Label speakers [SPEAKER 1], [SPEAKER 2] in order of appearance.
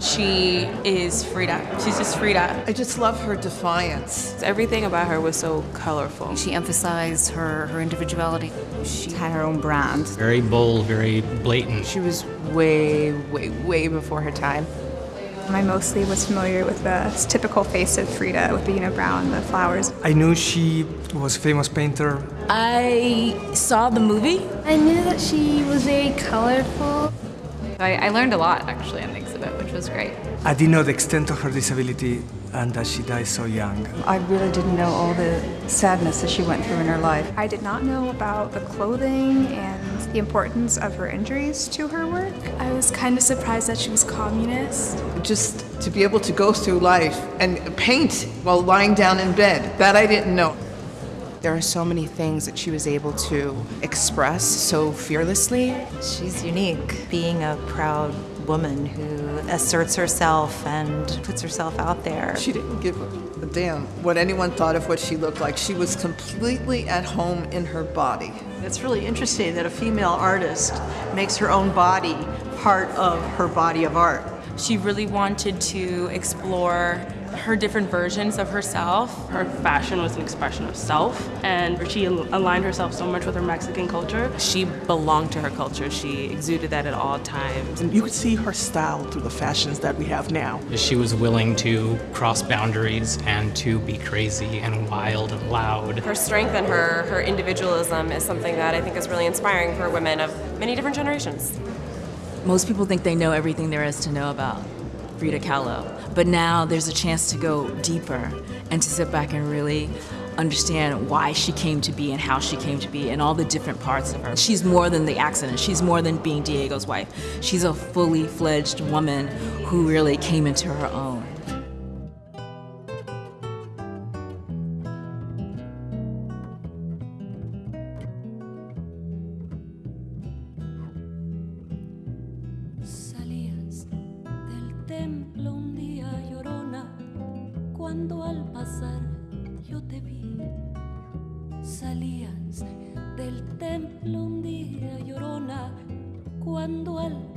[SPEAKER 1] She is Frida. She's just Frida.
[SPEAKER 2] I just love her defiance.
[SPEAKER 3] Everything about her was so colorful.
[SPEAKER 4] She emphasized her, her individuality. She had her own brand.
[SPEAKER 5] Very bold, very blatant.
[SPEAKER 3] She was way, way, way before her time.
[SPEAKER 6] I mostly was familiar with the typical face of Frida with the unibrow and the flowers.
[SPEAKER 7] I knew she was a famous painter.
[SPEAKER 8] I saw the movie.
[SPEAKER 9] I knew that she was very colorful.
[SPEAKER 10] I, I learned a lot actually in the exhibit, which was great.
[SPEAKER 7] I didn't know the extent of her disability and that she died so young.
[SPEAKER 11] I really didn't know all the sadness that she went through in her life.
[SPEAKER 6] I did not know about the clothing and the importance of her injuries to her work.
[SPEAKER 9] I was kind of surprised that she was communist.
[SPEAKER 2] Just to be able to go through life and paint while lying down in bed, that I didn't know.
[SPEAKER 3] There are so many things that she was able to express so fearlessly.
[SPEAKER 12] She's unique, being a proud woman who asserts herself and puts herself out there.
[SPEAKER 2] She didn't give a damn what anyone thought of what she looked like. She was completely at home in her body.
[SPEAKER 13] It's really interesting that a female artist makes her own body part of her body of art.
[SPEAKER 1] She really wanted to explore her different versions of herself.
[SPEAKER 14] Her fashion was an expression of self, and she aligned herself so much with her Mexican culture.
[SPEAKER 3] She belonged to her culture. She exuded that at all times.
[SPEAKER 15] And you could see her style through the fashions that we have now.
[SPEAKER 5] She was willing to cross boundaries and to be crazy and wild and loud.
[SPEAKER 16] Her strength and her, her individualism is something that I think is really inspiring for women of many different generations.
[SPEAKER 8] Most people think they know everything there is to know about Frida Kahlo. But now there's a chance to go deeper and to sit back and really understand why she came to be and how she came to be and all the different parts of her. She's more than the accident. She's more than being Diego's wife. She's a fully fledged woman who really came into her own.
[SPEAKER 17] Un día llorona, cuando al pasar yo te vi. Salías del templo un día llorona, cuando al pasar